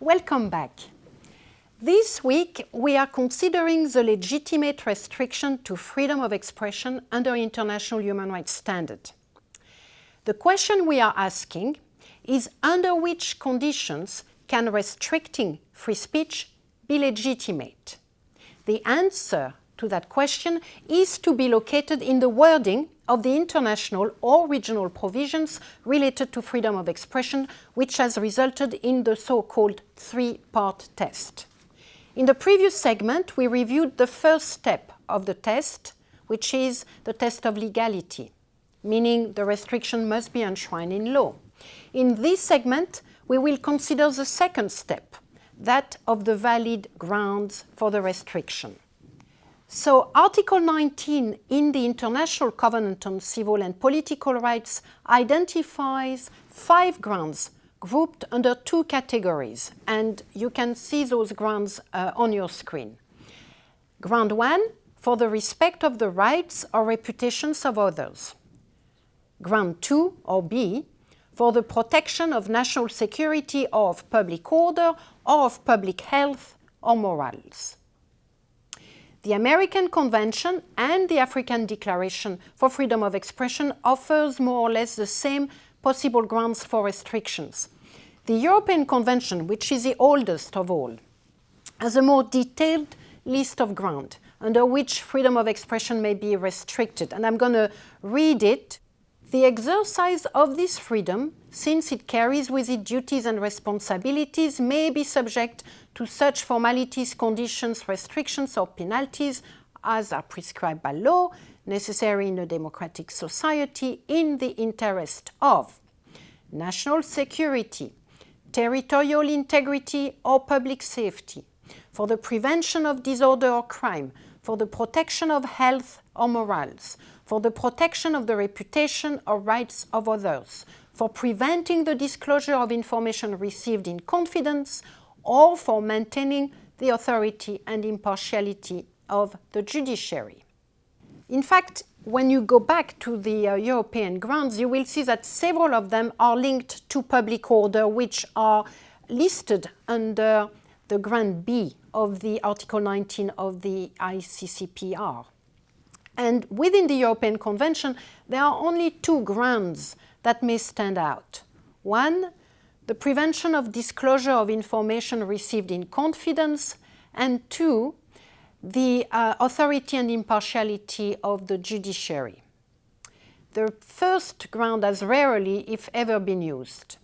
Welcome back. This week we are considering the legitimate restriction to freedom of expression under international human rights standard. The question we are asking is under which conditions can restricting free speech be legitimate? The answer to that question is to be located in the wording of the international or regional provisions related to freedom of expression, which has resulted in the so-called three-part test. In the previous segment, we reviewed the first step of the test, which is the test of legality, meaning the restriction must be enshrined in law. In this segment, we will consider the second step, that of the valid grounds for the restriction. So Article 19 in the International Covenant on Civil and Political Rights identifies five grounds grouped under two categories, and you can see those grounds uh, on your screen. Ground one, for the respect of the rights or reputations of others. Ground two, or B, for the protection of national security or of public order or of public health or morals. The American Convention and the African Declaration for Freedom of Expression offers more or less the same possible grounds for restrictions. The European Convention, which is the oldest of all, has a more detailed list of grounds under which freedom of expression may be restricted. And I'm going to read it. The exercise of this freedom, since it carries with it duties and responsibilities, may be subject to such formalities, conditions, restrictions or penalties as are prescribed by law, necessary in a democratic society in the interest of national security, territorial integrity or public safety, for the prevention of disorder or crime, for the protection of health or morals, for the protection of the reputation or rights of others, for preventing the disclosure of information received in confidence or for maintaining the authority and impartiality of the judiciary. In fact, when you go back to the uh, European grounds, you will see that several of them are linked to public order, which are listed under the Grant B of the Article 19 of the ICCPR. And within the European Convention, there are only two grounds that may stand out. One the prevention of disclosure of information received in confidence, and two, the uh, authority and impartiality of the judiciary. The first ground has rarely, if ever, been used.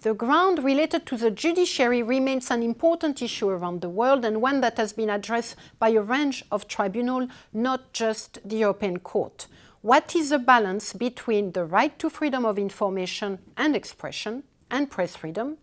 The ground related to the judiciary remains an important issue around the world and one that has been addressed by a range of tribunals, not just the European Court. What is the balance between the right to freedom of information and expression and press freedom,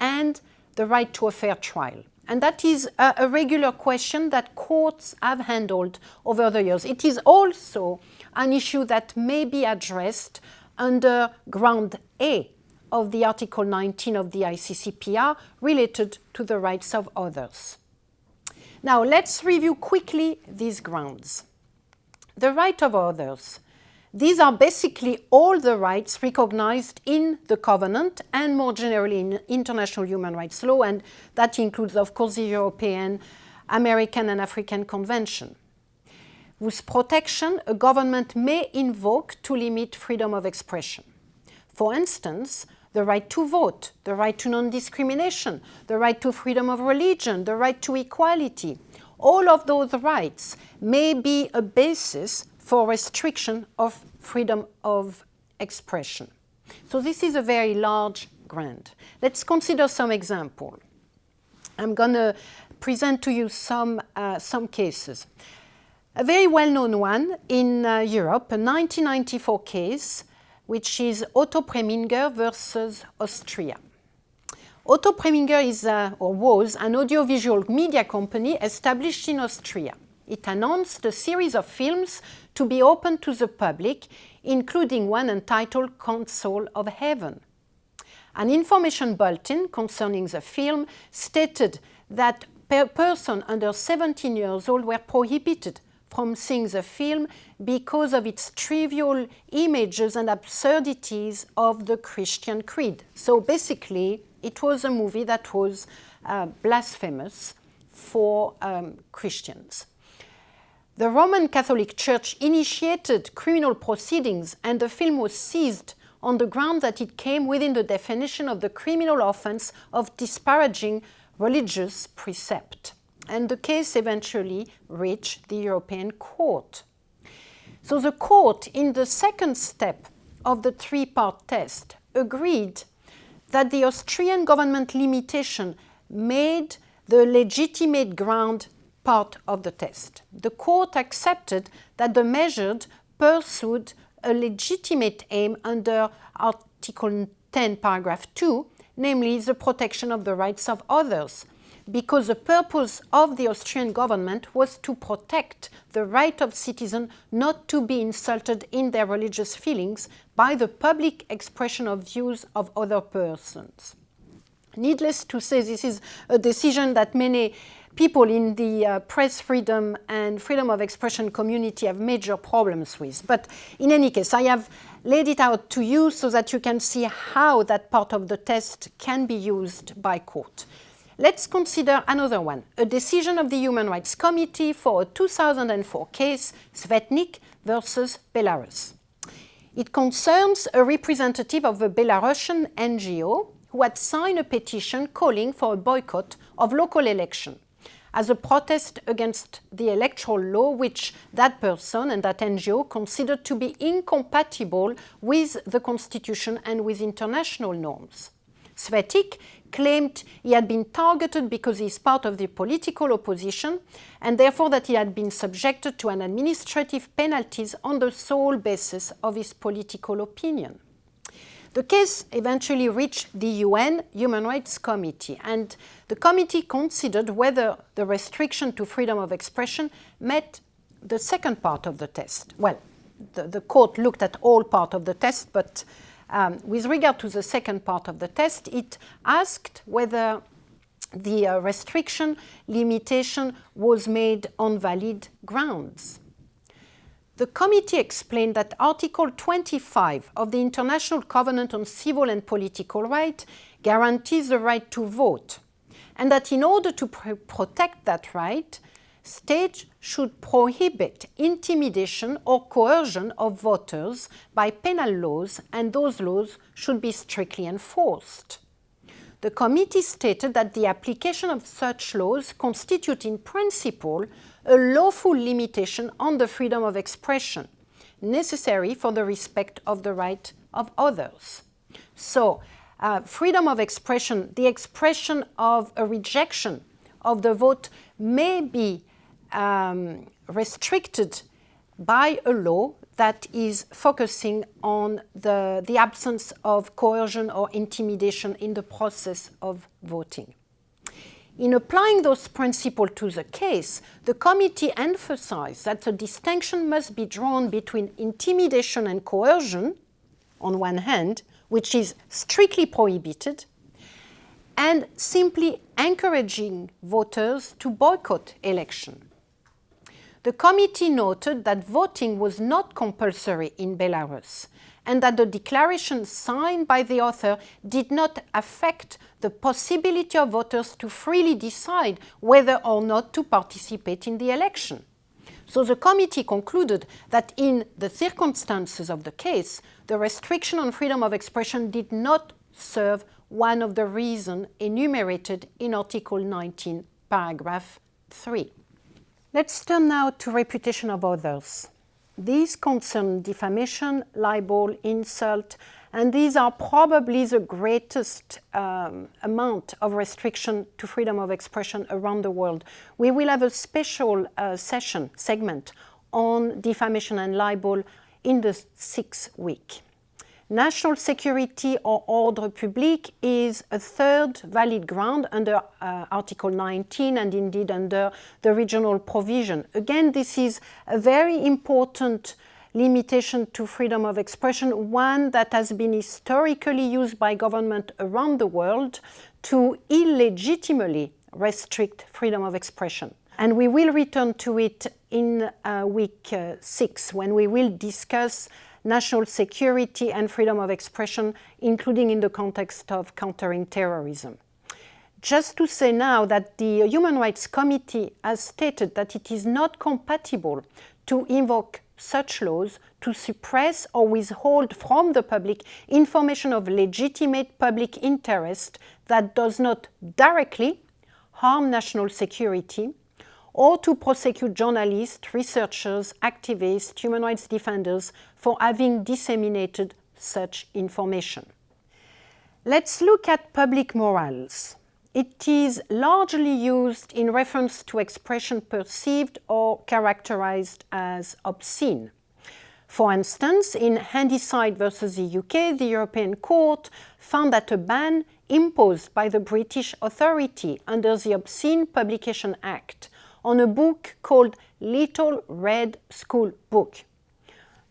and the right to a fair trial. And that is a, a, regular question that courts have handled over the years. It is also an issue that may be addressed under ground A of the Article 19 of the ICCPR related to the rights of others. Now let's review quickly these grounds. The right of others these are basically all the rights recognized in the Covenant and more generally in international human rights law, and that includes, of course, the European, American and African Convention, whose protection a government may invoke to limit freedom of expression. For instance, the right to vote, the right to non-discrimination, the right to freedom of religion, the right to equality. All of those rights may be a basis for restriction of freedom of expression. So this is a very large grant. Let's consider some example. I'm going to present to you some, uh, some cases. A very well-known one in uh, Europe, a 1994 case, which is Otto Preminger versus Austria. Otto Preminger is, uh, or was, an audiovisual media company established in Austria. It announced a series of films to be open to the public, including one entitled Council of Heaven. An information bulletin concerning the film stated that per person under 17 years old were prohibited from seeing the film because of its trivial images and absurdities of the Christian creed. So basically, It was a movie that was uh, blasphemous for um, Christians. The Roman Catholic Church initiated criminal proceedings and the film was seized on the ground that it came within the definition of the criminal offense of disparaging religious precept. And the case eventually reached the European Court. So the court, in the second step of the three-part test, agreed that the Austrian government limitation made the legitimate ground part of the test. The court accepted that the measured pursued a legitimate aim under Article 10, paragraph 2, namely the protection of the rights of others, because the purpose of the Austrian government was to protect the right of citizens not to be insulted in their religious feelings by the public expression of views of other persons. Needless to say, this is a decision that many people in the uh, press freedom and freedom of expression community have major problems with. But in any case, I have laid it out to you so that you can see how that part of the test can be used by court. Let's consider another one, a decision of the Human Rights Committee for a 2004 case, Svetik versus Belarus. It concerns a representative of a Belarusian NGO who had signed a petition calling for a boycott of local election as a protest against the electoral law which that person and that NGO considered to be incompatible with the constitution and with international norms. Svetik claimed he had been targeted because he is part of the political opposition and therefore that he had been subjected to an administrative penalties on the sole basis of his political opinion. The case eventually reached the UN Human Rights Committee and the committee considered whether the restriction to freedom of expression met the second part of the test. Well, the, the court looked at all part of the test, but um, with regard to the second part of the test, it asked whether the uh, restriction limitation was made on valid grounds. The committee explained that Article 25 of the International Covenant on Civil and Political Rights guarantees the right to vote, and that in order to pr protect that right, states should prohibit intimidation or coercion of voters by penal laws, and those laws should be strictly enforced. The committee stated that the application of such laws constitute in principle a lawful limitation on the freedom of expression necessary for the respect of the right of others. So, uh, freedom of expression, the expression of a rejection of the vote may be um, restricted by a law that is focusing on the, the absence of coercion or intimidation in the process of voting. In applying those principles to the case, the committee emphasized that the distinction must be drawn between intimidation and coercion, on one hand, which is strictly prohibited, and simply encouraging voters to boycott election. The committee noted that voting was not compulsory in Belarus and that the declaration signed by the author did not affect the possibility of voters to freely decide whether or not to participate in the election. So the committee concluded that in the circumstances of the case, the restriction on freedom of expression did not serve one of the reasons enumerated in Article 19, paragraph 3. Let's turn now to reputation of others. These concern defamation, libel, insult, and these are probably the greatest um, amount of restriction to freedom of expression around the world. We will have a special uh, session, segment, on defamation and libel in the sixth week. National security or ordre public is a third valid ground under uh, Article 19 and indeed under the regional provision. Again, this is a very important limitation to freedom of expression, one that has been historically used by government around the world to illegitimately restrict freedom of expression. And we will return to it in uh, week uh, six when we will discuss national security and freedom of expression, including in the context of countering terrorism. Just to say now that the Human Rights Committee has stated that it is not compatible to invoke such laws to suppress or withhold from the public information of legitimate public interest that does not directly harm national security or to prosecute journalists, researchers, activists, human rights defenders for having disseminated such information. Let's look at public morals. It is largely used in reference to expression perceived or characterized as obscene. For instance, in Handyside versus the UK, the European Court found that a ban imposed by the British authority under the Obscene Publication Act on a book called Little Red School Book.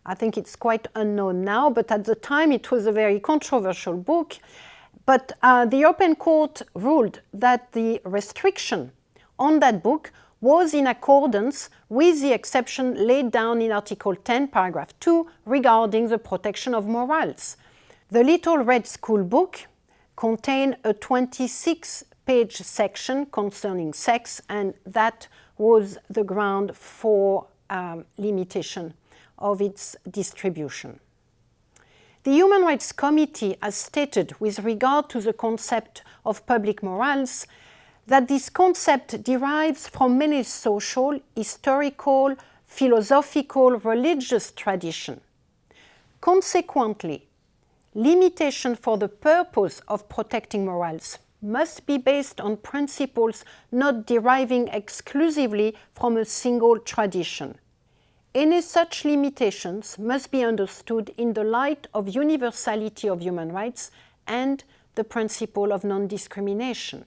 I think it's quite unknown now, but at the time it was a very controversial book. But uh, the European Court ruled that the restriction on that book was in accordance with the exception laid down in Article 10, paragraph 2, regarding the protection of morals. The Little Red School Book contained a 26 page section concerning sex, and that was the ground for um, limitation of its distribution. The Human Rights Committee has stated with regard to the concept of public morals that this concept derives from many social, historical, philosophical, religious tradition. Consequently, limitation for the purpose of protecting morals must be based on principles not deriving exclusively from a single tradition. Any such limitations must be understood in the light of universality of human rights and the principle of non-discrimination.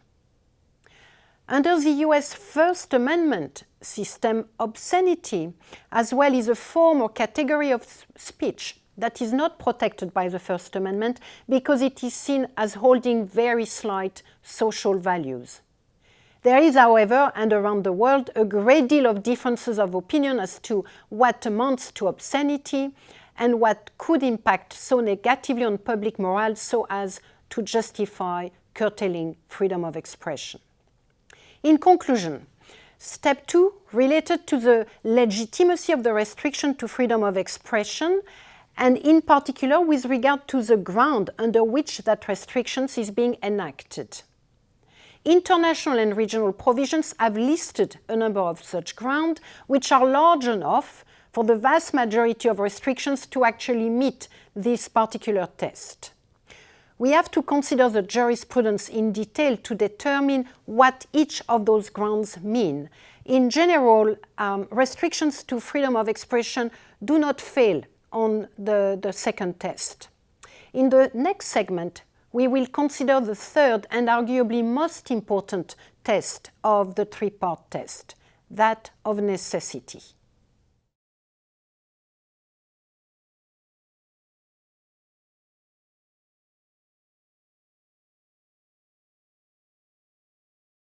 Under the US First Amendment system, obscenity as well is a form or category of speech that is not protected by the First Amendment because it is seen as holding very slight social values. There is, however, and around the world, a great deal of differences of opinion as to what amounts to obscenity and what could impact so negatively on public morale so as to justify curtailing freedom of expression. In conclusion, step two, related to the legitimacy of the restriction to freedom of expression, and in particular with regard to the ground under which that restrictions is being enacted. International and regional provisions have listed a number of such grounds which are large enough for the vast majority of restrictions to actually meet this particular test. We have to consider the jurisprudence in detail to determine what each of those grounds mean. In general, um, restrictions to freedom of expression do not fail on the, the second test. In the next segment, we will consider the third and arguably most important test of the three-part test, that of necessity.